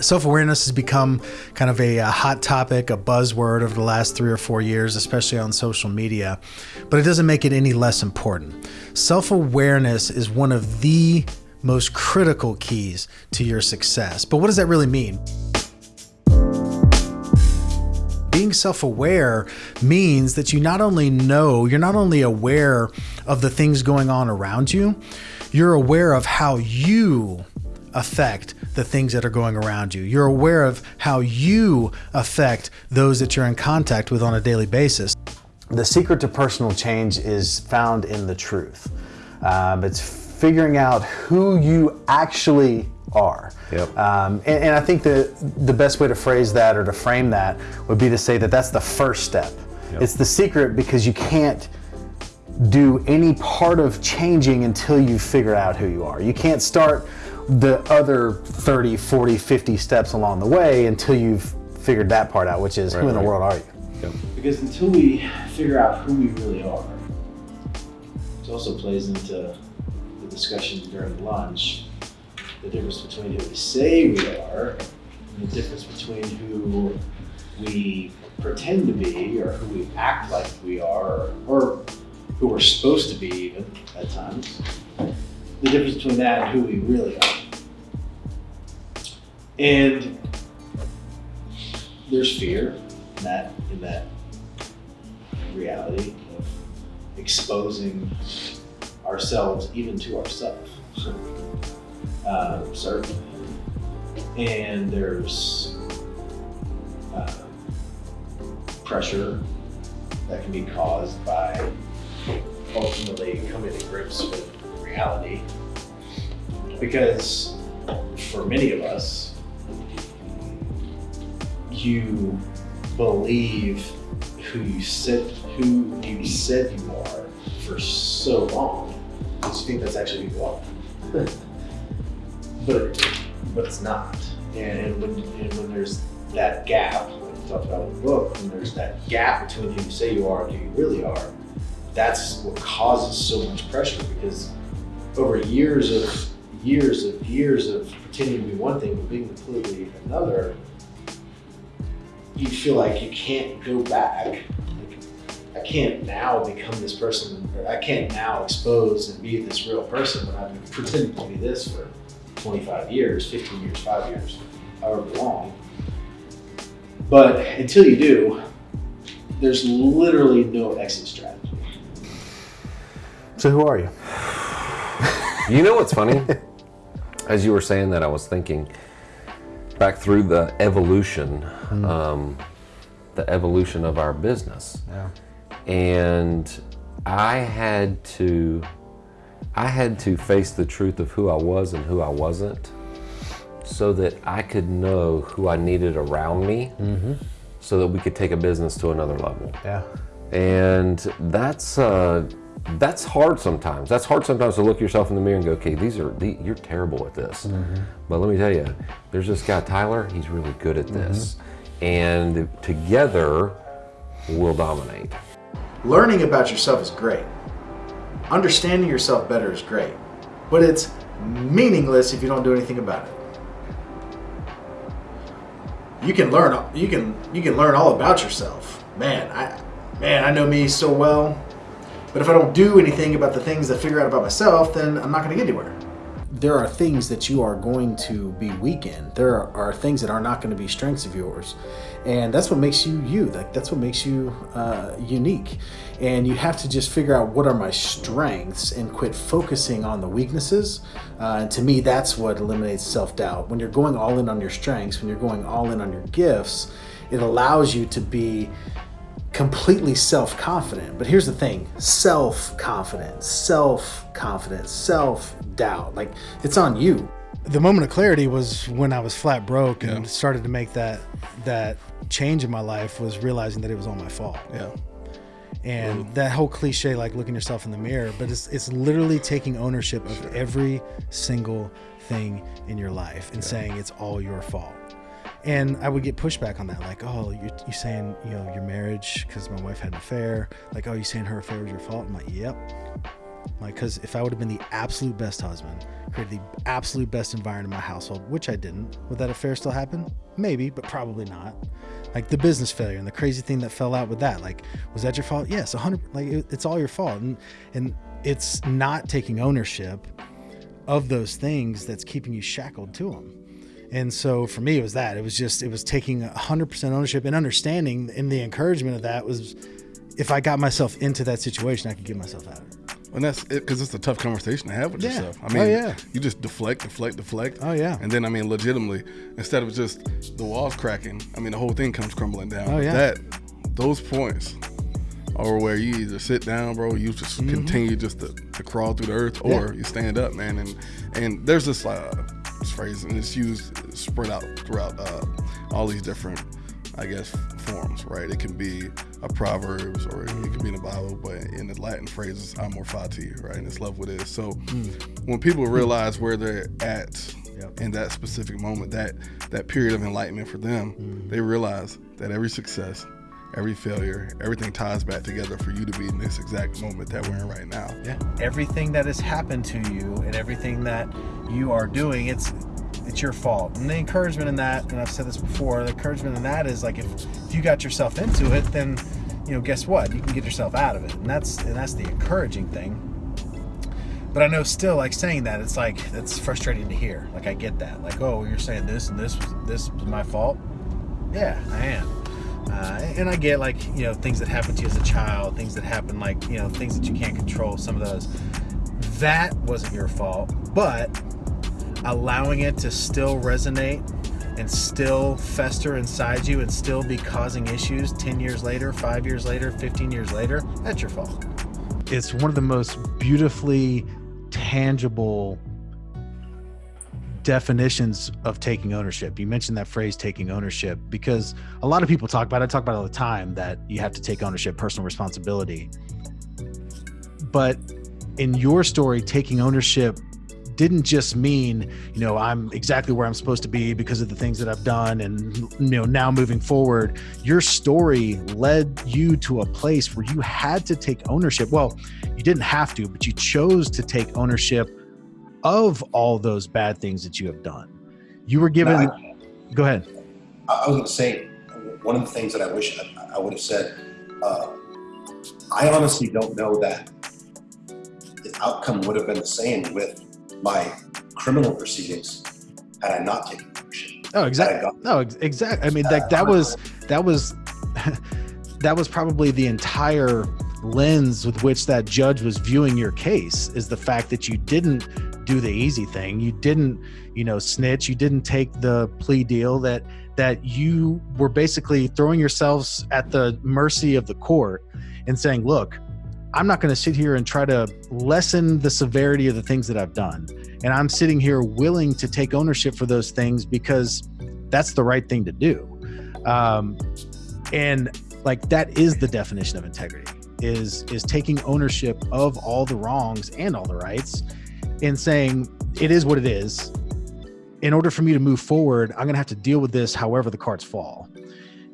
Self awareness has become kind of a, a, hot topic, a buzzword over the last three or four years, especially on social media, but it doesn't make it any less important. Self awareness is one of the most critical keys to your success. But what does that really mean? being self aware means that you not only know, you're not only aware of the things going on around you, you're aware of how you affect the things that are going around you. You're aware of how you affect those that you're in contact with on a daily basis. The secret to personal change is found in the truth. Um, it's figuring out who you actually are. Yep. Um, and, and, I think the, the best way to phrase that or to frame that would be to say that that's the first step. Yep. It's the secret because you can't do any part of changing until you figure out who you are. You can't start the other 30, 40, 50 steps along the way until you've figured that part out, which is right, who in right. the world are you? Yep. Because until we figure out who we really are, it also plays into the discussion during lunch the difference between who we say we are and the difference between who we pretend to be or who we act like we are or who we're supposed to be even at times. The difference between that and who we really are. And there's fear in that in that reality of exposing ourselves even to ourselves uh, certainly. And there's uh, pressure that can be caused by ultimately coming to grips with reality. Because for many of us, you believe who you said who you said you are for so long, because you think that's actually who you are. but but it's not. And, when and when there's that gap, like we talked about in the book, when there's that gap between who you say you are and who you really are, that's what causes so much pressure because over years of years of years of pretending to be one thing but being completely another, you feel like you can't go back. Like, I can't now become this person, or I can't now expose and be this real person when I've been pretending to be this for 25 years, 15 years, five years, however long. But until you do, there's literally no exit strategy. So who are you? you know what's funny? As you were saying that, I was thinking back through the evolution, mm. um, the evolution of our business. Yeah. And I had to I had to face the truth of who I was and who I wasn't so that I could know who I needed around me mm -hmm. so that we could take a business to another level. Yeah. And that's uh, that's hard sometimes. That's hard sometimes to look yourself in the mirror and go, okay, these are the, you're terrible at this. Mm -hmm. But let me tell you, there's this guy Tyler. He's really good at this, mm -hmm. and together we'll dominate. Learning about yourself is great Understanding yourself better is great, but it's meaningless if you don't do anything about it. You can learn you can you can learn all about yourself. Man, I man, I know me so well. But if I don't do anything about the things I figure out about myself, then I'm not going to get anywhere there are things that you are going to be weak in. There are, things that are not going to be strengths of yours. And that's what makes you you. That's what makes you uh, unique. And you have to just figure out what are my strengths and quit focusing on the weaknesses. Uh, and to me, that's what eliminates self-doubt. When you're going all in on your strengths, when you're going all in on your gifts, it allows you to be completely self-confident. But here's the thing, self-confidence, self-confidence, self-doubt, like it's on you. The moment of clarity was when I was flat broke yeah. and started to make that that change in my life was realizing that it was all my fault. Yeah. And that whole cliche, like looking yourself in the mirror, but it's, it's literally taking ownership of sure. every single thing in your life and yeah. saying it's all your fault and I would get pushback on that, like, oh, you're, you saying, you know, your marriage because my wife had an affair, like, oh, you saying her affair was your fault? I'm like, yep, Like, because if I would have been the absolute best husband, created the absolute best environment in my household, which I didn't, would that affair still happen? Maybe, but probably not. Like the business failure and the crazy thing that fell out with that. Like, was that your fault? Yes, 100. Like, it, it's all your fault, and and it's not taking ownership of those things that's keeping you shackled to them. And so for me, it was that. It was just, it was taking 100% ownership and understanding. And the encouragement of that was if I got myself into that situation, I could get myself out of it. And that's it because it's a tough conversation to have with Yeah. yourself. I Oh, mean, yeah. you just deflect, deflect, deflect. Oh, yeah. And then, I mean, legitimately, instead of just the walls cracking, I mean, the whole thing comes crumbling down. Oh, yeah. That, those points are where you either sit down, bro, you just continue just to, to crawl through the earth, or. Yeah. you stand up, man. And and there's this, uh, this phrase, and it's used spread out throughout uh, all these different, I guess, forms, right? It can be a proverbs, or it can be in the Bible, but in the Latin phrase, "amor fati," right? And it's love what is. So when people realize where they're at Yep. in that specific moment, that that period of enlightenment for them, Mm-hmm. they realize that every success, every failure, everything ties back together for you to be in this exact moment that we're in right now. Yeah. Everything that has happened to you and everything that you are doing, it's it's your fault. And the encouragement in that, and I've said this before, the encouragement in that is like if, if you got yourself into it, then you know, guess what? You can get yourself out of it. And that's and that's the encouraging thing. But I know still like saying that, it's like it's frustrating to hear. Like I get that. Like, oh, you're saying this and this this was my fault. Yeah, I am. Uh, and I get like you know things that happen to you as a child, things that happen like you know things that you can't control. Some of those that wasn't your fault, but allowing it to still resonate and still fester inside you and still be causing issues 10 years later, 5 years later, 15 years later, that's your fault. It's one of the most beautifully tangible definitions of taking ownership. You mentioned that phrase taking ownership because a lot of people talk about it, I talk about it all the time that you have to take ownership, personal responsibility. But in your story, taking ownership didn't just mean, you know, I'm exactly where I'm supposed to be because of the things that I've done and you know, now moving forward, your story led you to a place where you had to take ownership. Well, you didn't have to, but you chose to take ownership of all those bad things that you have done. You were given No, I- Go ahead. I was going to say one of the things that I wish I, I would have said. Uh, I honestly don't know that the outcome would have been the same with my criminal proceedings had I not taken ownership. Oh, exactly. No, exactly. I mean, like uh, that was uh, that was that was probably the entire lens with which that judge was viewing your case is the fact that you didn't do the easy thing. You didn't, you know, snitch. You didn't take the plea deal. That that you were basically throwing yourselves at the mercy of the court and saying, "Look, I'm not going to sit here and try to lessen the severity of the things that I've done. And I'm sitting here willing to take ownership for those things because that's the right thing to do. Um, and like that is the definition of integrity is is taking ownership of all the wrongs and all the rights and saying it is what it is. In order for me to move forward, I'm going to have to deal with this however the cards fall.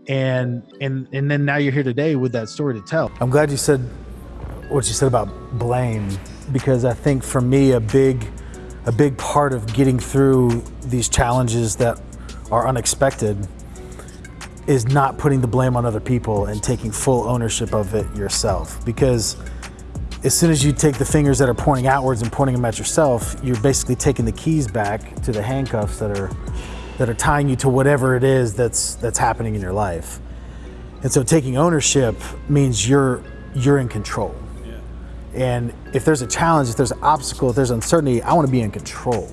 And and and then now you're here today with that story to tell. I'm glad you said what you said about blame because I think for me a big a big part of getting through these challenges that are unexpected is not putting the blame on other people and taking full ownership of it yourself. Because as soon as you take the fingers that are pointing outwards and pointing them at yourself you're basically taking the keys back to the handcuffs that are that are tying you to whatever it is that's that's happening in your life. And so taking ownership means you're you're in control and if there's a challenge, if there's an obstacle, if there's uncertainty, I want to be in control.